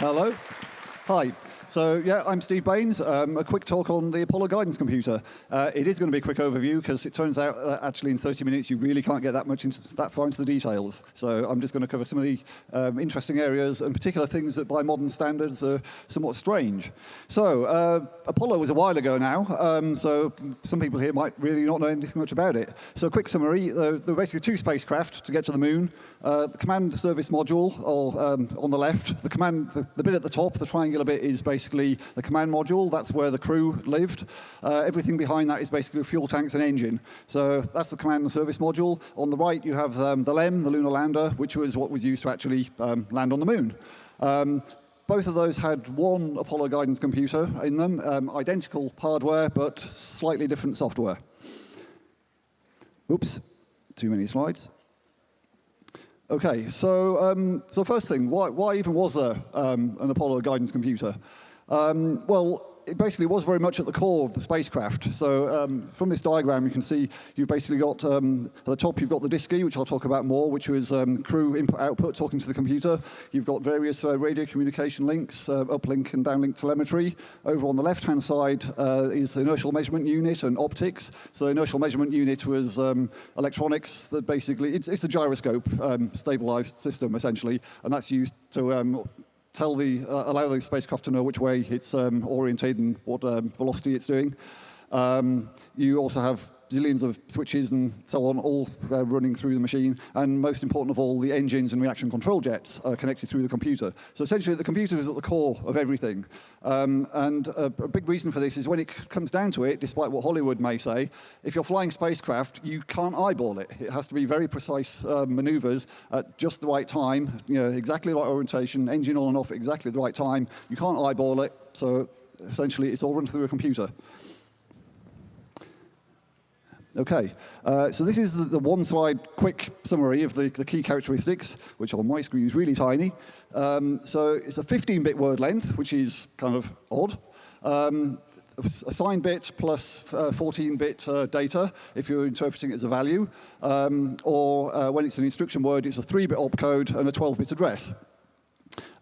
Hello. Hi. So yeah, I'm Steve Baines. Um, a quick talk on the Apollo guidance computer. Uh, it is going to be a quick overview because it turns out uh, actually in 30 minutes you really can't get that much into, that far into the details. So I'm just going to cover some of the um, interesting areas and particular things that by modern standards are somewhat strange. So uh, Apollo was a while ago now, um, so some people here might really not know anything much about it. So a quick summary, there were basically two spacecraft to get to the moon. Uh, the command service module or, um, on the left, the, command, the, the bit at the top, the triangular bit is basically basically the command module. That's where the crew lived. Uh, everything behind that is basically fuel tanks and engine. So that's the command and service module. On the right, you have um, the LEM, the lunar lander, which was what was used to actually um, land on the moon. Um, both of those had one Apollo guidance computer in them, um, identical hardware, but slightly different software. Oops, too many slides. Okay, so um, so first thing, why, why even was there um, an Apollo guidance computer? Um, well, it basically was very much at the core of the spacecraft. So um, from this diagram, you can see you've basically got, um, at the top, you've got the DSKY, which I'll talk about more, which was um, crew input-output talking to the computer. You've got various uh, radio communication links, uh, uplink and downlink telemetry. Over on the left-hand side uh, is the inertial measurement unit and optics. So the inertial measurement unit was um, electronics that basically, it's, it's a gyroscope um, stabilized system, essentially, and that's used to um, tell the, uh, allow the spacecraft to know which way it's um, oriented and what um, velocity it's doing. Um, you also have zillions of switches and so on, all uh, running through the machine. And most important of all, the engines and reaction control jets are connected through the computer. So essentially, the computer is at the core of everything. Um, and a, a, big reason for this is when it comes down to it, despite what Hollywood may say, if you're flying spacecraft, you can't eyeball it. It has to be very precise uh, maneuvers at just the right time, you know, exactly the right orientation, engine on and off exactly the right time. You can't eyeball it, so essentially it's all run through a computer. Okay, uh, so this is the, the, one slide quick summary of the, the, key characteristics, which on my screen is really tiny. Um, so it's a 15-bit word length, which is kind of odd. Um, assigned bit plus 14-bit uh, uh, data if you're interpreting it as a value, um, or uh, when it's an instruction word, it's a 3-bit opcode and a 12-bit address.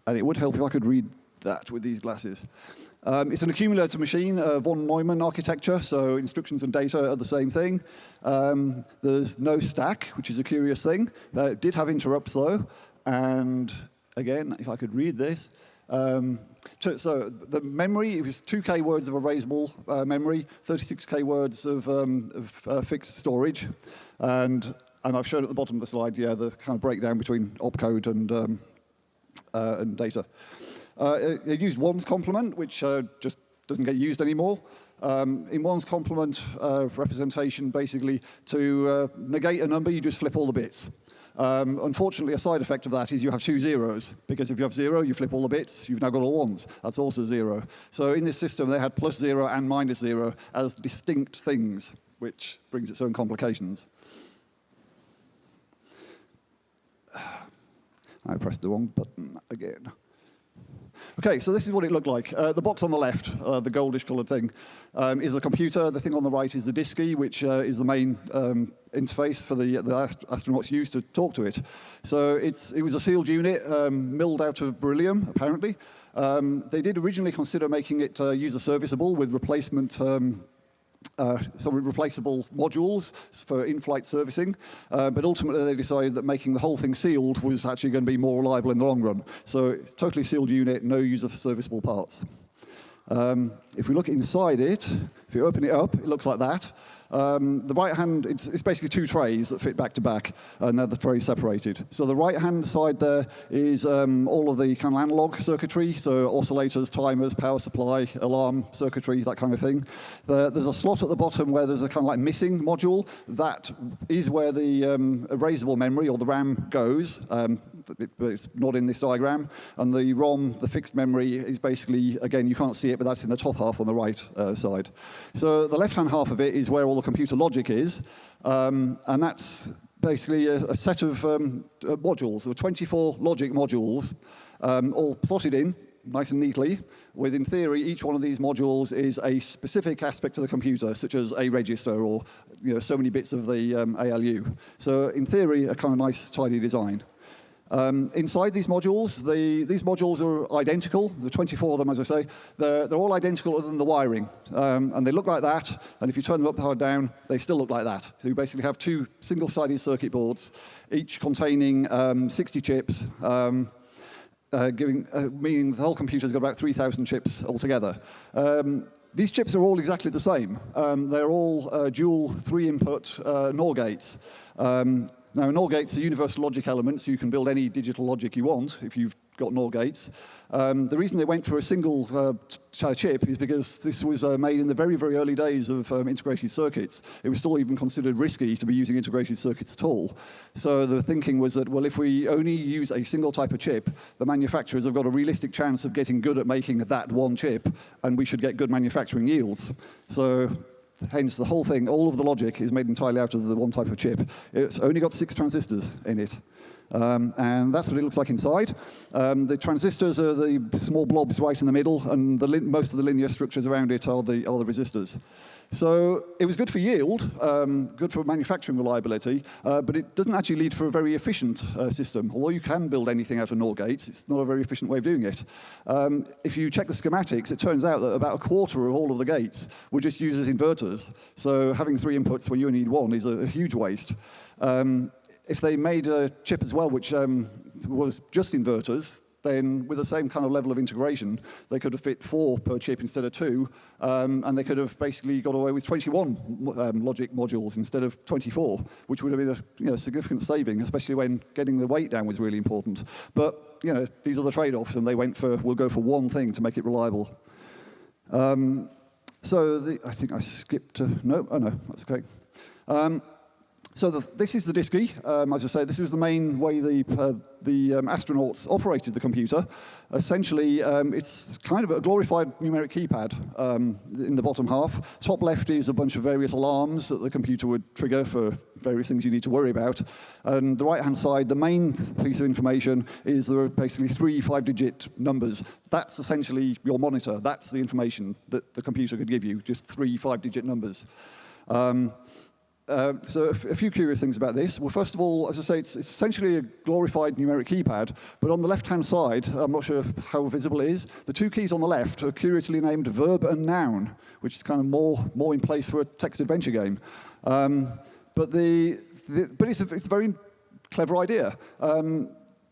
And it would help if I could read that with these glasses. Um, it's an accumulator machine, uh, von Neumann architecture, so instructions and data are the same thing. Um, there's no stack, which is a curious thing. Uh, it did have interrupts, though. And again, if I could read this. Um, so the memory, it was 2K words of erasable uh, memory, 36K words of, um, of uh, fixed storage. And, and I've shown at the bottom of the slide, yeah, the kind of breakdown between opcode and, um, uh, and data. Uh, it, used ones complement, which uh, just doesn't get used anymore. Um, in ones complement uh, representation, basically, to uh, negate a number, you just flip all the bits. Um, unfortunately, a side effect of that is you have two zeros, because if you have zero, you flip all the bits, you've now got all ones. That's also zero. So in this system, they had plus zero and minus zero as distinct things, which brings its own complications. I pressed the wrong button again. Okay, so this is what it looked like. Uh, the box on the left, uh, the goldish colored thing, um, is the computer. The thing on the right is the DSKY, which uh, is the main um, interface for the, the astronauts used to talk to it. So it's, it was a sealed unit, um, milled out of beryllium, apparently. Um, they did originally consider making it uh, user serviceable with replacement um, uh, some replaceable modules for in-flight servicing, uh, but ultimately they decided that making the whole thing sealed was actually going to be more reliable in the long run. So totally sealed unit, no user serviceable parts. Um, if we look inside it, if you open it up, it looks like that. Um, the right hand, it's, it's, basically two trays that fit back to back, and they're the trays separated. So the right hand side there is um, all of the kind of analog circuitry, so oscillators, timers, power supply, alarm circuitry, that kind of thing. The, there's a slot at the bottom where there's a kind of like missing module. That is where the um, erasable memory, or the RAM, goes. Um, but it's not in this diagram. And the ROM, the fixed memory, is basically, again, you can't see it, but that's in the top half on the right uh, side. So the left-hand half of it is where all the computer logic is, um, and that's basically a, a set of um, uh, modules. There are 24 logic modules, um, all plotted in nice and neatly, with, in theory, each one of these modules is a specific aspect of the computer, such as a register or you know, so many bits of the um, ALU. So in theory, a kind of nice, tidy design. Um, inside these modules, the, these modules are identical, the 24 of them, as I say. They're, they're all identical other than the wiring. Um, and they look like that, and if you turn them upside down, they still look like that. You basically have two single-sided circuit boards, each containing um, 60 chips, um, uh, giving, uh, meaning the whole computer's got about 3,000 chips altogether. Um, these chips are all exactly the same. Um, they're all uh, dual three-input uh, NOR gates. Um, now, NOR gates are universal logic elements. You can build any digital logic you want if you've got NOR gates. Um, the reason they went for a single uh, chip is because this was uh, made in the very, very early days of um, integrated circuits. It was still even considered risky to be using integrated circuits at all. So the thinking was that, well, if we only use a single type of chip, the manufacturers have got a realistic chance of getting good at making that one chip, and we should get good manufacturing yields. So Hence, the whole thing, all of the logic is made entirely out of the one type of chip. It's only got six transistors in it. Um, and that's what it looks like inside. Um, the transistors are the small blobs right in the middle, and the most of the linear structures around it are the, are the resistors. So it was good for yield, um, good for manufacturing reliability, uh, but it doesn't actually lead for a very efficient uh, system. Although you can build anything out of NOR gates, it's not a very efficient way of doing it. Um, if you check the schematics, it turns out that about a quarter of all of the gates were just used as inverters. So having three inputs when you only need one is a, a huge waste. Um, if they made a chip as well, which um, was just inverters, then with the same kind of level of integration, they could have fit four per chip instead of two, um, and they could have basically got away with 21 um, logic modules instead of 24, which would have been a you know, significant saving, especially when getting the weight down was really important. But you know, these are the trade-offs, and they went for, we'll go for one thing to make it reliable. Um, so the, I think I skipped, no, oh no, that's okay. So the, this is the DSKY. Um, as I say, this was the main way the, uh, the um, astronauts operated the computer. Essentially, um, it's kind of a glorified numeric keypad um, in the bottom half. Top left is a bunch of various alarms that the computer would trigger for various things you need to worry about. And the right-hand side, the main piece of information is there are basically three five-digit numbers. That's essentially your monitor. That's the information that the computer could give you, just three five-digit numbers. Um, uh, so a, few curious things about this. Well, first of all, as I say, it's, it's essentially a glorified numeric keypad, but on the left-hand side, I'm not sure how visible it is, the two keys on the left are curiously named verb and noun, which is kind of more, more in place for a text adventure game. Um, but the, the, but it's a, it's a very clever idea. Um,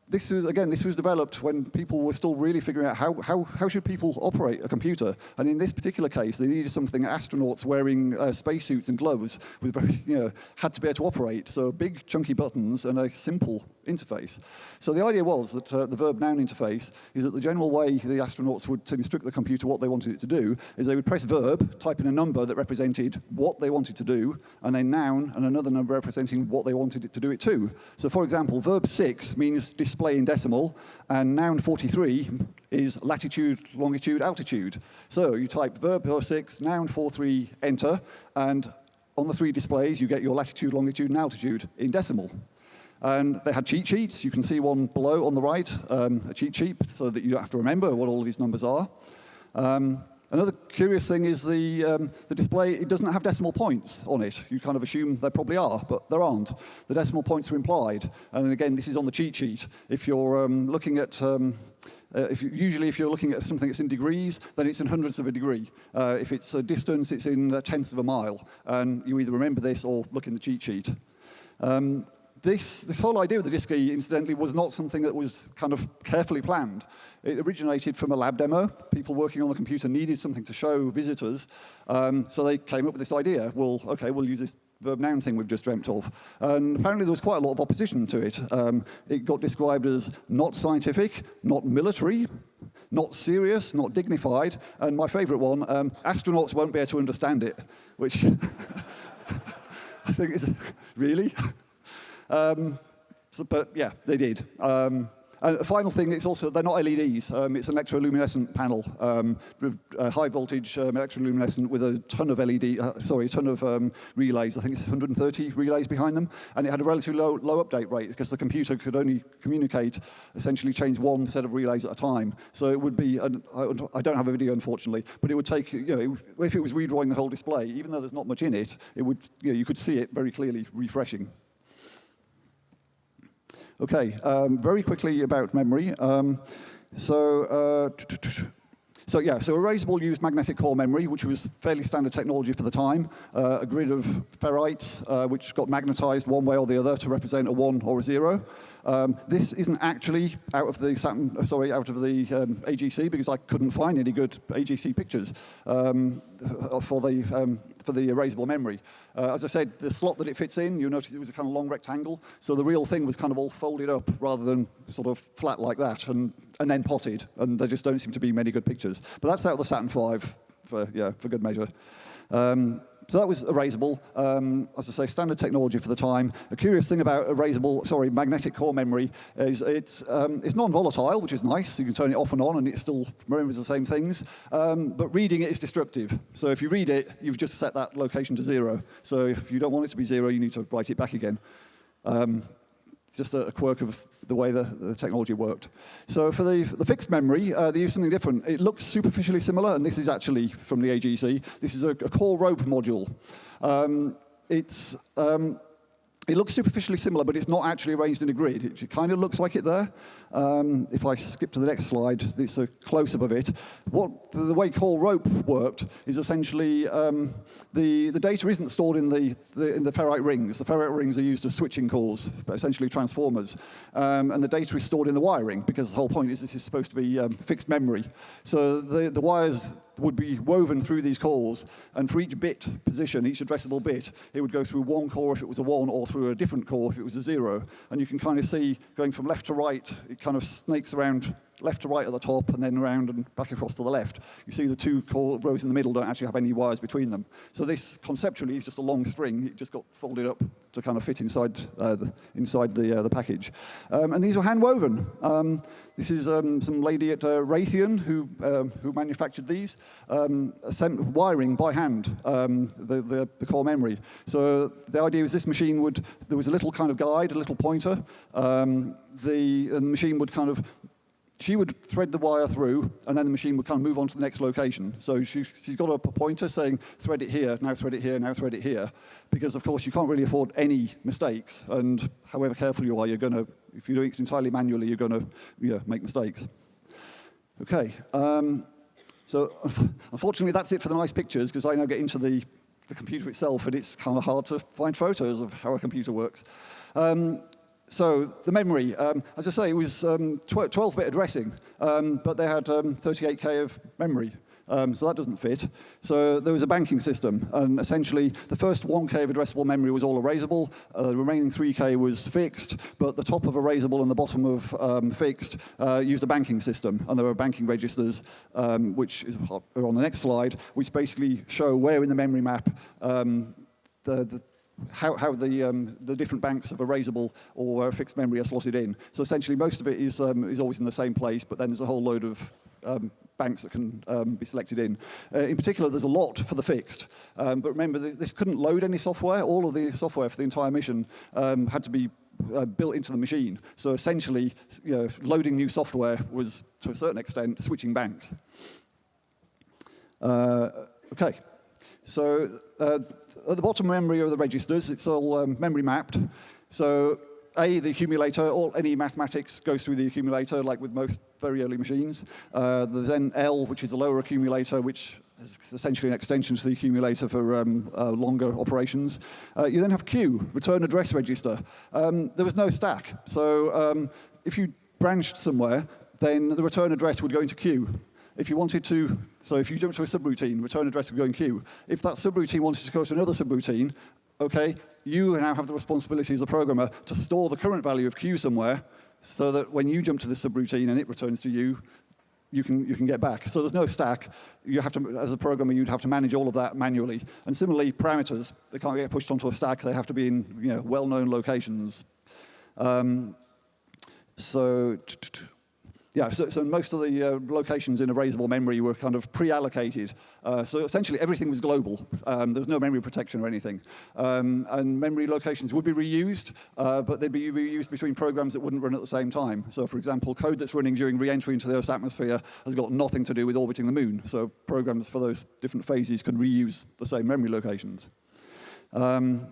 this was, again, this was developed when people were still really figuring out how, how, how should people operate a computer. And in this particular case, they needed something astronauts wearing uh, spacesuits and gloves with very, you know, had to be able to operate. So big chunky buttons and a simple interface. So the idea was that uh, the verb noun interface is that the general way the astronauts would instruct the computer what they wanted it to do is they would press verb, type in a number that represented what they wanted to do, and then noun and another number representing what they wanted it to do it to. So for example, verb 6 means in decimal, and noun 43 is latitude, longitude, altitude. So you type verb 6, noun 43, enter, and on the three displays, you get your latitude, longitude, and altitude in decimal. And they had cheat sheets. You can see one below on the right, um, a cheat sheet, so that you don't have to remember what all these numbers are. Um, another curious thing is the, um, the display, it doesn't have decimal points on it. You kind of assume there probably are, but there aren't. The decimal points are implied. And again, this is on the cheat sheet. If you're um, looking at um, uh, if you, usually, if you're looking at something that's in degrees, then it's in hundredths of a degree. Uh, if it's a distance, it's in uh, tenths of a mile. And you either remember this or look in the cheat sheet. Um, this, this whole idea of the DSKY, incidentally, was not something that was kind of carefully planned. It originated from a lab demo. People working on the computer needed something to show visitors, um, so they came up with this idea. Well, okay, we'll use this verb noun thing we've just dreamt of. And apparently there was quite a lot of opposition to it. Um, it got described as not scientific, not military, not serious, not dignified, and my favorite one, um, astronauts won't be able to understand it, which I think is, really? Um, so, but yeah, they did. Um, and a final thing, it's also, they're not LEDs. Um, it's an electroluminescent panel, um, high voltage um, electroluminescent with a ton of LED, uh, sorry, a ton of um, relays. I think it's 130 relays behind them. And it had a relatively low, low update rate because the computer could only communicate, essentially change one set of relays at a time. So it would be, an, I don't have a video unfortunately, but it would take, you know, if it was redrawing the whole display, even though there's not much in it, it would, you know, you could see it very clearly refreshing. Okay, um, very quickly about memory. Um, so, uh, so yeah, so Erasable used magnetic core memory, which was fairly standard technology for the time. Uh, a grid of ferrites, uh, which got magnetized one way or the other to represent a one or a zero. Um, this isn't actually out of the Saturn, sorry, out of the um, AGC because I couldn't find any good AGC pictures um, for the um, for the erasable memory. Uh, as I said, the slot that it fits in, you notice it was a kind of long rectangle, so the real thing was kind of all folded up rather than sort of flat like that, and and then potted, and there just don't seem to be many good pictures. But that's out of the Saturn V, for yeah, for good measure. Um, so that was erasable. Um, as I say, standard technology for the time. A curious thing about erasable, sorry, magnetic core memory is it's, um, it's non-volatile, which is nice. You can turn it off and on and it still remembers the same things. Um, but reading it is destructive. So if you read it, you've just set that location to zero. So if you don't want it to be zero, you need to write it back again. Um, just a, quirk of the way the, the technology worked. So for the, the fixed memory, uh, they used something different. It looks superficially similar, and this is actually from the AGC. This is a, a core rope module. Um, it's um, it looks superficially similar, but it's not actually arranged in a grid. It kind of looks like it there. Um, if I skip to the next slide, it's a close-up of it. What the way core rope worked is essentially um, the, the data isn't stored in the, the, in the ferrite rings. The ferrite rings are used as switching cores, essentially transformers. Um, and the data is stored in the wiring, because the whole point is this is supposed to be um, fixed memory. So the, the wires would be woven through these cores, and for each bit position, each addressable bit, it would go through one core if it was a one, or through a different core if it was a zero. And you can kind of see, going from left to right, it kind of snakes around left to right at the top and then around and back across to the left. You see the two rows in the middle don't actually have any wires between them. So this conceptually is just a long string. It just got folded up to kind of fit inside, uh, the, inside the, uh, the package. Um, and these were hand woven. Um, this is um, some lady at uh, Raytheon who, um, who manufactured these, um, wiring by hand um, the, the, the, core memory. So the idea was this machine would, there was a little kind of guide, a little pointer. The machine would kind of she would thread the wire through, and then the machine would kind of move on to the next location. So she, has got a pointer saying, thread it here, now thread it here, now thread it here, because of course you can't really afford any mistakes, and however careful you are, you're going to, if you're doing it entirely manually, you're going to you know, make mistakes. Okay, um, so unfortunately that's it for the nice pictures, because I now get into the, the computer itself, and it's kind of hard to find photos of how a computer works. Um, so the memory, um, as I say, it was 12-bit um, addressing, um, but they had 38K um, of memory. Um, so that doesn't fit. So there was a banking system, and essentially the first 1K of addressable memory was all erasable, uh, the remaining 3K was fixed, but the top of erasable and the bottom of um, fixed uh, used a banking system, and there were banking registers, which is on the next slide, which basically show where in the memory map the, the how, how the, um, the different banks of erasable or fixed memory are slotted in. So essentially most of it is, um, is always in the same place, but then there's a whole load of um, banks that can um, be selected in. Uh, in particular, there's a lot for the fixed. Um, but remember, th this couldn't load any software. All of the software for the entire mission um, had to be uh, built into the machine. So essentially, you know, loading new software was, to a certain extent, switching banks. Uh, okay, so uh, at the bottom memory of the registers, it's all um, memory mapped. So A, the accumulator, all, any mathematics goes through the accumulator, like with most very early machines. Uh, there's then L, which is a lower accumulator, which is essentially an extension to the accumulator for um, uh, longer operations. Uh, you then have Q, return address register. Um, there was no stack. So um, if you branched somewhere, then the return address would go into Q. If you wanted to, so if you jump to a subroutine, return address would go in Q. If that subroutine wanted to go to another subroutine, okay, you now have the responsibility as a programmer to store the current value of Q somewhere so that when you jump to the subroutine and it returns to you, you can, you can get back. So there's no stack. You have to, as a programmer, you'd have to manage all of that manually. And similarly, parameters, they can't get pushed onto a stack. They have to be in you know, well-known locations. Um, so yeah, so, so, most of the uh, locations in erasable memory were kind of pre-allocated. Uh, so essentially everything was global. Um, there was no memory protection or anything. Um, and memory locations would be reused, uh, but they'd be reused between programs that wouldn't run at the same time. So for example, code that's running during re-entry into the Earth's atmosphere has got nothing to do with orbiting the moon. So programs for those different phases can reuse the same memory locations. Um,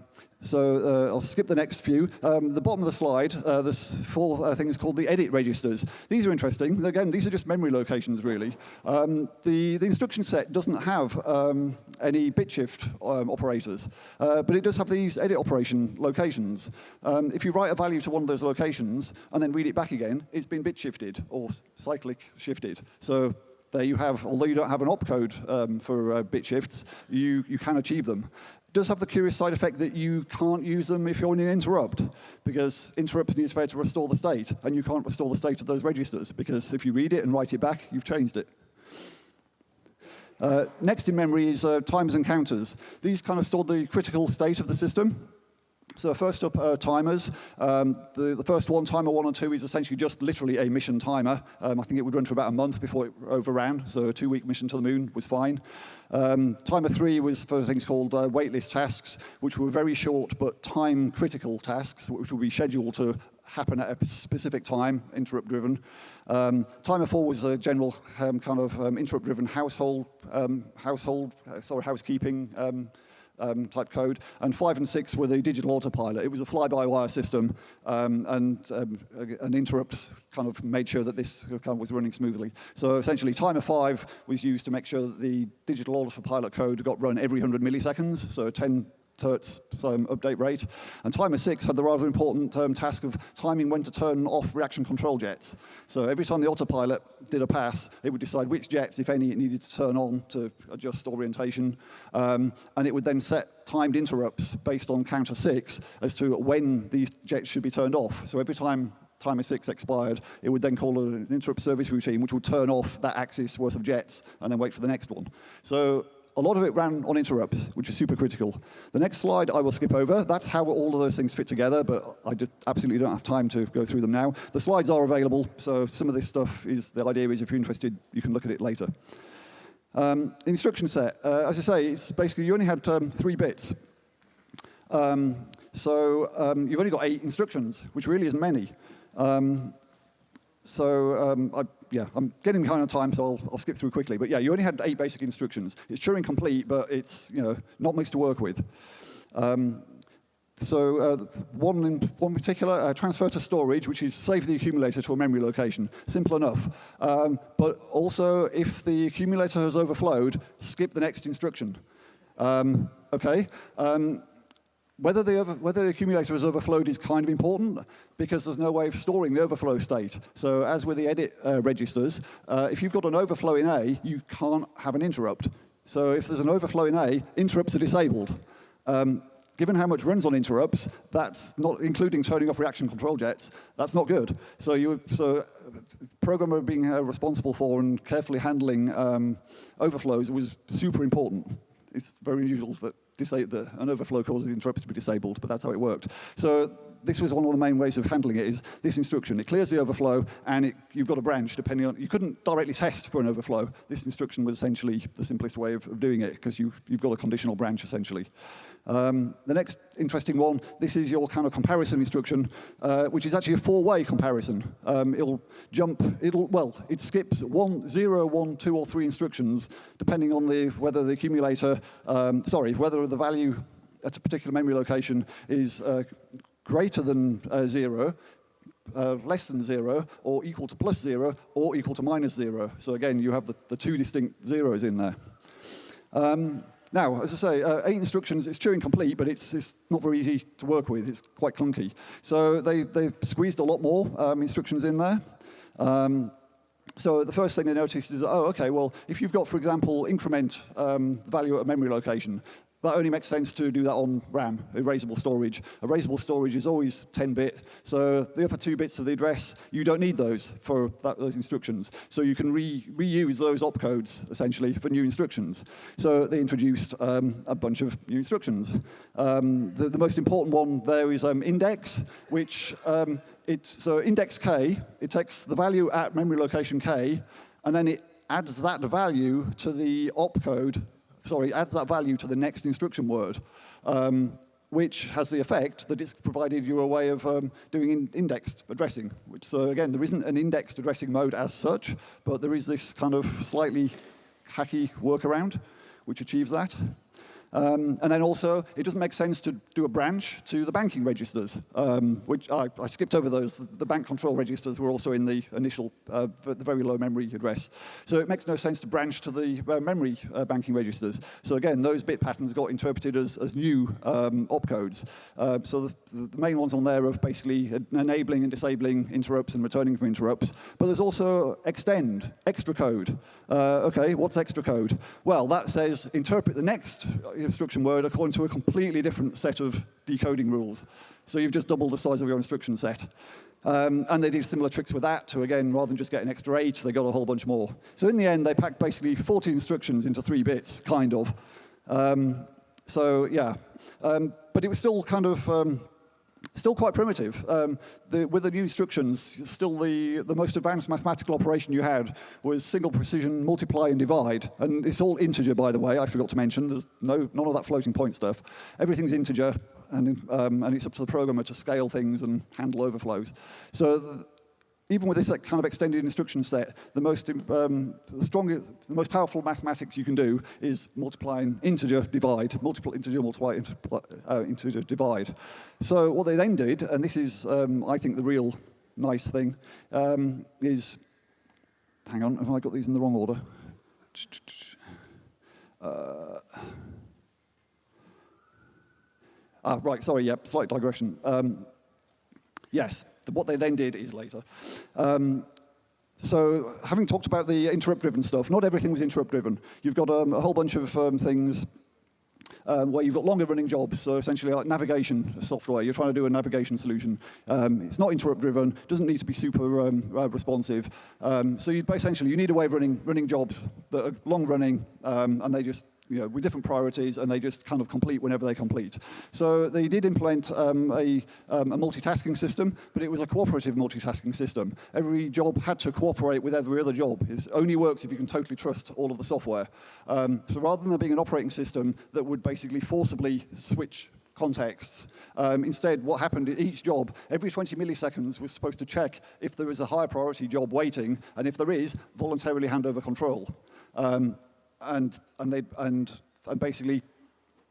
so uh, I'll skip the next few. Um, the bottom of the slide, uh, there's four uh, things called the edit registers. These are interesting. Again, these are just memory locations, really. Um, the, the instruction set doesn't have um, any bit shift um, operators, uh, but it does have these edit operation locations. Um, if you write a value to one of those locations and then read it back again, it's been bit shifted or cyclic shifted. So there you have, although you don't have an opcode um, for uh, bit shifts, you, you can achieve them does have the curious side effect that you can't use them if you're in an interrupt, because interrupts need to be able to restore the state, and you can't restore the state of those registers, because if you read it and write it back, you've changed it. Uh, next in memory is uh, timers and counters. These kind of store the critical state of the system. So first up, uh, timers. Um, the, the, first one, timer one and two, is essentially just literally a mission timer. Um, I think it would run for about a month before it overran, so a two-week mission to the moon was fine. Um, timer three was for things called uh, waitlist tasks, which were very short but time-critical tasks, which would be scheduled to happen at a specific time, interrupt-driven. Um, timer four was a general um, kind of um, interrupt-driven household, um, household, uh, sorry, housekeeping um, type code, and five and six were the digital autopilot. It was a fly-by-wire system, um, and um, an interrupt kind of made sure that this kind of was running smoothly. So essentially, timer five was used to make sure that the digital autopilot code got run every 100 milliseconds, so 10 Hertz um, update rate. And timer six had the rather important um, task of timing when to turn off reaction control jets. So every time the autopilot did a pass, it would decide which jets, if any, it needed to turn on to adjust orientation. Um, and it would then set timed interrupts based on counter six as to when these jets should be turned off. So every time timer six expired, it would then call an interrupt service routine, which would turn off that axis worth of jets and then wait for the next one. So a lot of it ran on interrupts, which is super critical. The next slide I will skip over. That's how all of those things fit together, but I just absolutely don't have time to go through them now. The slides are available, so some of this stuff is, the idea is if you're interested, you can look at it later. Um, instruction set, uh, as I say, it's basically you only had um, three bits. Um, so um, you've only got eight instructions, which really isn't many. Um, so um, I, yeah, I'm getting behind on time, so I'll, I'll, skip through quickly. But yeah, you only had eight basic instructions. It's Turing complete, but it's you know not much to work with. Um, so uh, one in one particular, uh, transfer to storage, which is save the accumulator to a memory location. Simple enough. Um, but also, if the accumulator has overflowed, skip the next instruction. Um, okay. Um, whether the, over, whether the accumulator has overflowed is kind of important because there's no way of storing the overflow state. So as with the edit uh, registers, uh, if you've got an overflow in A, you can't have an interrupt. So if there's an overflow in A, interrupts are disabled. Um, given how much runs on interrupts, that's not including turning off reaction control jets, that's not good. So you so uh, programmer being uh, responsible for and carefully handling um, overflows was super important. It's very unusual that the, an overflow causes the interrupt to be disabled, but that's how it worked. So this was one of the main ways of handling it is this instruction. It clears the overflow, and it, you've got a branch depending on, you couldn't directly test for an overflow. This instruction was essentially the simplest way of, of doing it because you, you've got a conditional branch essentially. Um, the next interesting one, this is your kind of comparison instruction, uh, which is actually a four-way comparison. Um, it'll jump, it'll, well, it skips one, zero, one, two, or three instructions, depending on the, whether the accumulator, um, sorry, whether the value at a particular memory location is uh, greater than uh, zero, uh, less than zero, or equal to plus zero, or equal to minus zero. So again, you have the, the two distinct zeros in there. Um, now, as I say, uh, eight instructions, it's Turing complete, but it's, it's not very easy to work with. It's quite clunky. So they, they squeezed a lot more um, instructions in there. Um, so the first thing they noticed is, oh, okay, well, if you've got, for example, increment um, value at a memory location, that only makes sense to do that on RAM, erasable storage. Erasable storage is always 10-bit, so the upper two bits of the address, you don't need those for that, those instructions. So you can re reuse those opcodes, essentially, for new instructions. So they introduced um, a bunch of new instructions. Um, the, the, most important one there is um, index, which um, it, so index k, it takes the value at memory location k, and then it adds that value to the opcode sorry, adds that value to the next instruction word, um, which has the effect that it's provided you a way of um, doing in indexed addressing. Which, so again, there isn't an indexed addressing mode as such, but there is this kind of slightly hacky workaround which achieves that. Um, and then also, it doesn't make sense to do a branch to the banking registers, um, which I, I, skipped over those. The bank control registers were also in the initial, uh, the very low memory address. So it makes no sense to branch to the uh, memory uh, banking registers. So again, those bit patterns got interpreted as, as new um, opcodes. Uh, so the, the, main ones on there are basically enabling and disabling interrupts and returning from interrupts. But there's also extend, extra code. Uh, okay, what's extra code? Well, that says interpret the next instruction word according to a completely different set of decoding rules. So you've just doubled the size of your instruction set. Um, and they did similar tricks with that to, again, rather than just get an extra eight, they got a whole bunch more. So in the end, they packed basically 40 instructions into three bits, kind of. Um, so yeah, um, but it was still kind of um, still quite primitive. Um, the, with the new instructions, still the, the most advanced mathematical operation you had was single precision multiply and divide. And it's all integer, by the way, I forgot to mention. There's no, none of that floating point stuff. Everything's integer, and, um, and it's up to the programmer to scale things and handle overflows. So even with this kind of extended instruction set, the most, um, the strongest, the most powerful mathematics you can do is multiply multiplying integer divide, multiple integer multiply uh, integer divide. So what they then did, and this is, um, I think, the real nice thing, um, is, hang on, have I got these in the wrong order? Uh, ah, right, sorry, yep, slight digression. Um, yes, what they then did is later. Um, so having talked about the interrupt-driven stuff, not everything was interrupt-driven. You've got um, a whole bunch of um, things um, where you've got longer running jobs, so essentially like navigation software. You're trying to do a navigation solution. Um, it's not interrupt driven, doesn't need to be super um, uh, responsive. Um, so you, essentially you need a way of running, running jobs that are long running um, and they just you know, with different priorities, and they just kind of complete whenever they complete. So they did implement um, a, um, a, multitasking system, but it was a cooperative multitasking system. Every job had to cooperate with every other job. It only works if you can totally trust all of the software. Um, so rather than there being an operating system that would basically forcibly switch contexts. Um, instead, what happened at each job, every 20 milliseconds was supposed to check if there is a higher priority job waiting, and if there is, voluntarily hand over control. Um, and, and, they, and, and basically,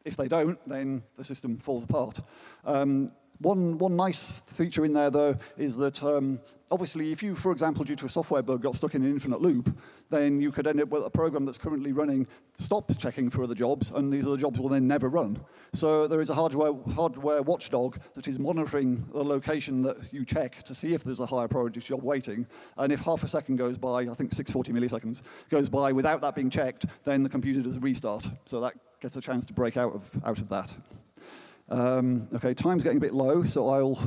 if they don't, then the system falls apart. Um, one, one nice feature in there, though, is that um, obviously if you, for example, due to a software bug, got stuck in an infinite loop, then you could end up with a program that's currently running stop checking for other jobs, and these other jobs will then never run. So there is a hardware, hardware watchdog that is monitoring the location that you check to see if there's a higher priority job waiting. And if half a second goes by, I think 640 milliseconds, goes by without that being checked, then the computer does a restart. So that gets a chance to break out of, out of that. Um, okay, time's getting a bit low, so I'll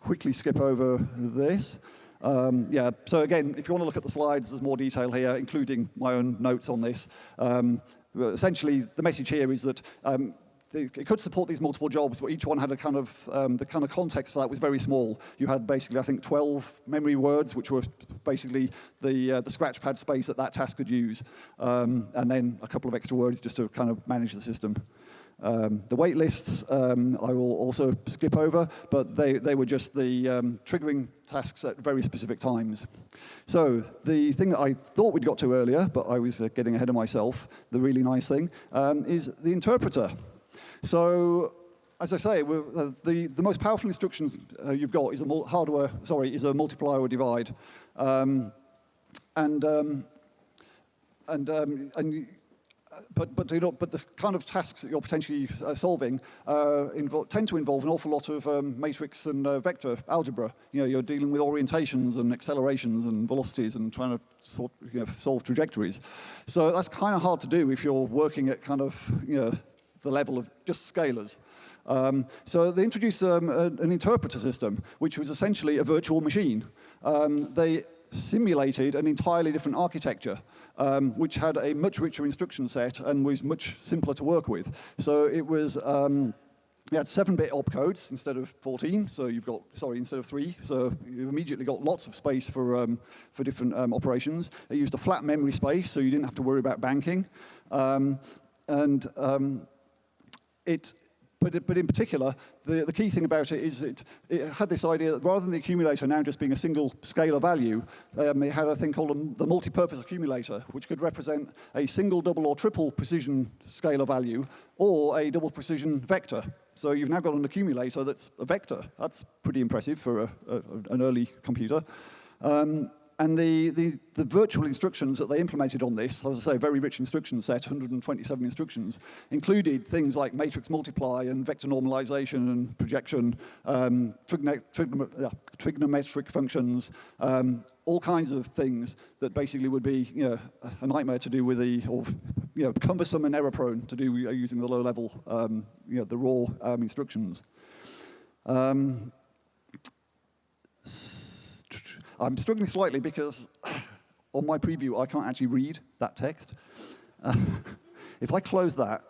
quickly skip over this. Um, yeah, so again, if you want to look at the slides, there's more detail here, including my own notes on this. Um, essentially, the message here is that um, it could support these multiple jobs, but each one had a kind of, um, the kind of context for that was very small. You had basically, I think, 12 memory words, which were basically the, uh, the scratchpad space that that task could use, um, and then a couple of extra words just to kind of manage the system. Um, the wait lists um, I will also skip over, but they, they were just the um, triggering tasks at very specific times. So the thing that I thought we'd got to earlier, but I was uh, getting ahead of myself, the really nice thing, um, is the interpreter. So as I say, uh, the, the most powerful instructions uh, you've got is a hardware, sorry, is a multiply or divide. Um, and um, and, and but, but, you know, but the kind of tasks that you're potentially uh, solving uh, tend to involve an awful lot of um, matrix and uh, vector algebra. You know, you're dealing with orientations and accelerations and velocities and trying to sort, you know, solve trajectories. So that's kind of hard to do if you're working at kind of you know, the level of just scalars. Um, so they introduced um, a, an interpreter system, which was essentially a virtual machine. Um, they simulated an entirely different architecture, um, which had a much richer instruction set and was much simpler to work with. So it was, um, you had 7-bit opcodes instead of 14, so you've got, sorry, instead of 3, so you've immediately got lots of space for, um, for different um, operations. It used a flat memory space, so you didn't have to worry about banking. Um, and um, it but, but in particular, the, the key thing about it is it, it had this idea that rather than the accumulator now just being a single scalar value, um, it had a thing called a, the multi-purpose accumulator, which could represent a single, double, or triple precision scalar value, or a double precision vector. So you've now got an accumulator that's a vector. That's pretty impressive for a, a, an early computer. Um, and the, the, the, virtual instructions that they implemented on this, as I say, very rich instruction set, 127 instructions, included things like matrix multiply and vector normalization and projection, um, trigonometric functions, um, all kinds of things that basically would be you know, a nightmare to do with the, or you know, cumbersome and error prone to do using the low level, um, you know, the raw um, instructions. Um, I'm struggling slightly because on my preview, I can't actually read that text. If I close that,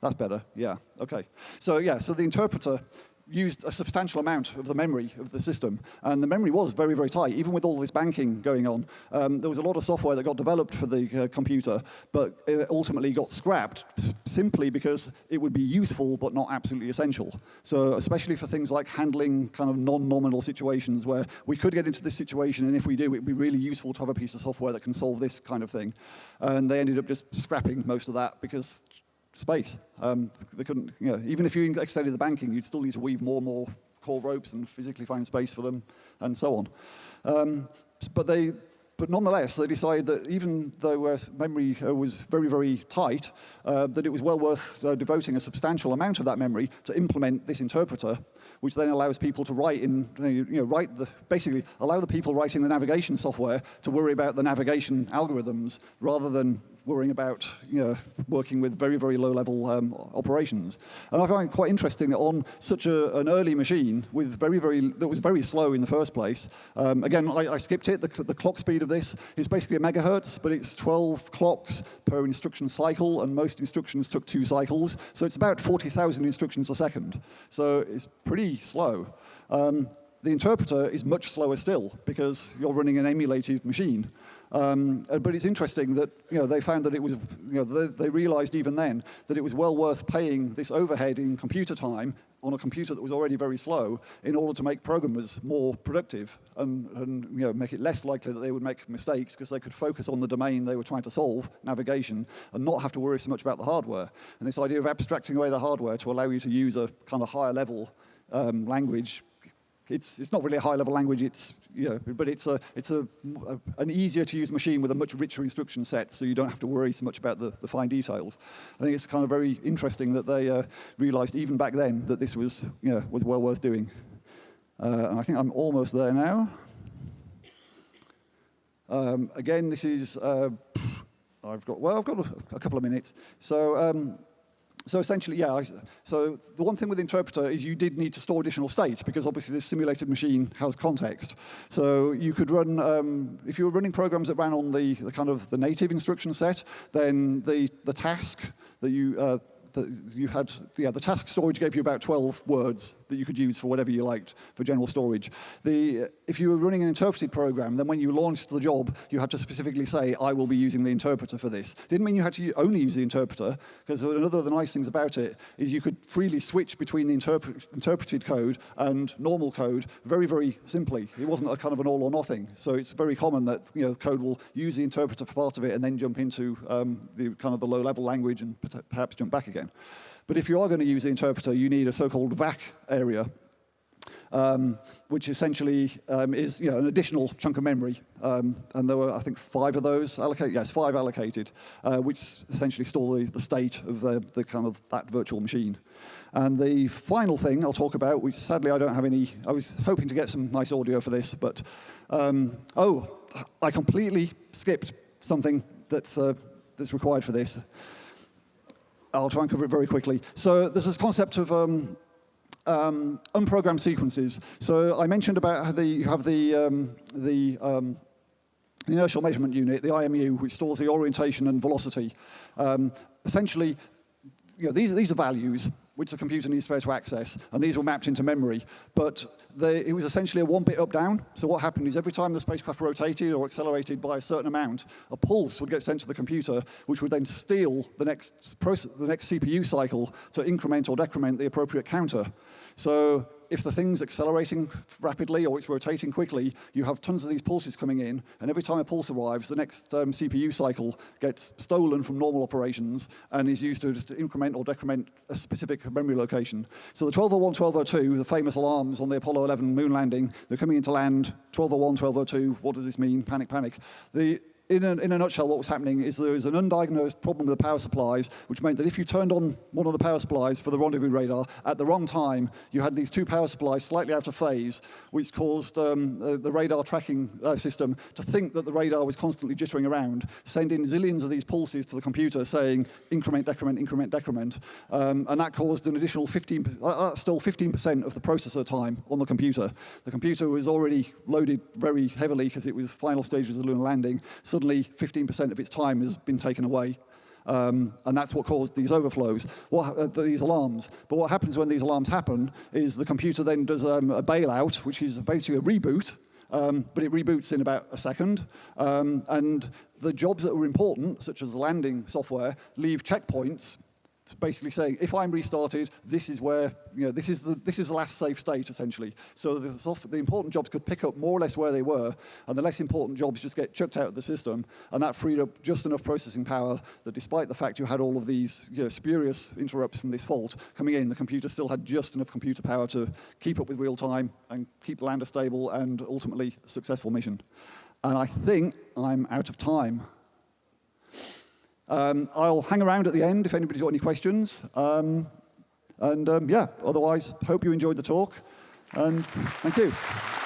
that's better, yeah, okay. So yeah, so the interpreter used a substantial amount of the memory of the system. And the memory was very, very tight, even with all this banking going on. Um, there was a lot of software that got developed for the uh, computer, but it ultimately got scrapped simply because it would be useful but not absolutely essential. So especially for things like handling kind of non-nominal situations where we could get into this situation, and if we do, it would be really useful to have a piece of software that can solve this kind of thing. And they ended up just scrapping most of that because space. Um, they couldn't, you know, even if you extended the banking, you'd still need to weave more and more core ropes and physically find space for them, and so on. Um, but they, but nonetheless, they decided that even though uh, memory uh, was very, very tight, uh, that it was well worth uh, devoting a substantial amount of that memory to implement this interpreter, which then allows people to write in, you know, write the, basically allow the people writing the navigation software to worry about the navigation algorithms rather than worrying about you know, working with very, very low-level um, operations. And I find it quite interesting that on such a, an early machine with very, very, that was very slow in the first place, um, again, I, I, skipped it. The, the clock speed of this is basically a megahertz, but it's 12 clocks per instruction cycle, and most instructions took two cycles. So it's about 40,000 instructions a second. So it's pretty slow. Um, the interpreter is much slower still because you're running an emulated machine. Um, uh, but it's interesting that you know, they found that it was, you know, they, they realized even then that it was well worth paying this overhead in computer time on a computer that was already very slow in order to make programmers more productive and, and you know, make it less likely that they would make mistakes because they could focus on the domain they were trying to solve, navigation, and not have to worry so much about the hardware. And this idea of abstracting away the hardware to allow you to use a kind of higher level um, language it's, it's not really a high-level language, it's, you know, but it's, a, it's a, a, an easier to use machine with a much richer instruction set, so you don't have to worry so much about the, the fine details. I think it's kind of very interesting that they uh, realized even back then that this was, you know, was well worth doing. Uh, and I think I'm almost there now. Um, again, this is, uh, I've got, well, I've got a, a couple of minutes. So um, so essentially, yeah, so the one thing with interpreter is you did need to store additional state because obviously this simulated machine has context. So you could run, um, if you were running programs that ran on the, the kind of the native instruction set, then the, the task that you, uh, that you had, yeah, the task storage gave you about 12 words that you could use for whatever you liked for general storage. The, if you were running an interpreted program, then when you launched the job, you had to specifically say, I will be using the interpreter for this. Didn't mean you had to only use the interpreter, because another of the nice things about it is you could freely switch between the interpret interpreted code and normal code very, very simply. It wasn't a kind of an all or nothing. So it's very common that you know, code will use the interpreter for part of it and then jump into um, the kind of the low-level language and perhaps jump back again again. But if you are going to use the interpreter, you need a so-called VAC area, um, which essentially um, is you know, an additional chunk of memory. Um, and there were, I think, five of those allocated. Yes, five allocated, uh, which essentially store the, the state of the, the kind of that virtual machine. And the final thing I'll talk about, which sadly I don't have any, I was hoping to get some nice audio for this, but, um, oh, I completely skipped something that's, uh, that's required for this. I'll try and cover it very quickly. So there's this concept of um, um, unprogrammed sequences. So I mentioned about how the, you have the, um, the um, inertial measurement unit, the IMU, which stores the orientation and velocity. Um, essentially, you know, these, these are values which the computer needs to be able to access, and these were mapped into memory. But they, it was essentially a one bit up down. So what happened is every time the spacecraft rotated or accelerated by a certain amount, a pulse would get sent to the computer, which would then steal the next, process, the next CPU cycle to increment or decrement the appropriate counter. So if the thing's accelerating rapidly or it's rotating quickly, you have tons of these pulses coming in, and every time a pulse arrives, the next um, CPU cycle gets stolen from normal operations and is used to just increment or decrement a specific memory location. So the 1201, 1202, the famous alarms on the Apollo 11 moon landing, they're coming into land, 1201, 1202, what does this mean? Panic, panic. The in a, in a, nutshell, what was happening is there was an undiagnosed problem with the power supplies, which meant that if you turned on one of the power supplies for the rendezvous radar at the wrong time, you had these two power supplies slightly out of phase, which caused um, the, the, radar tracking uh, system to think that the radar was constantly jittering around, sending zillions of these pulses to the computer saying increment, decrement, increment, decrement. Um, and that caused an additional 15, uh, that's still 15% of the processor time on the computer. The computer was already loaded very heavily because it was final stages of the lunar landing. Suddenly 15% of its time has been taken away. Um, and that's what caused these overflows, what, uh, these alarms. But what happens when these alarms happen is the computer then does um, a bailout, which is basically a reboot, um, but it reboots in about a second. Um, and the jobs that were important, such as landing software, leave checkpoints it's basically saying, if I'm restarted, this is where, you know, this is the, this is the last safe state, essentially. So the, the important jobs could pick up more or less where they were, and the less important jobs just get chucked out of the system, and that freed up just enough processing power that despite the fact you had all of these you know, spurious interrupts from this fault coming in, the computer still had just enough computer power to keep up with real time and keep the lander stable and ultimately successful mission. And I think I'm out of time. Um, I'll hang around at the end if anybody's got any questions. Um, and um, yeah, otherwise, hope you enjoyed the talk. And thank you.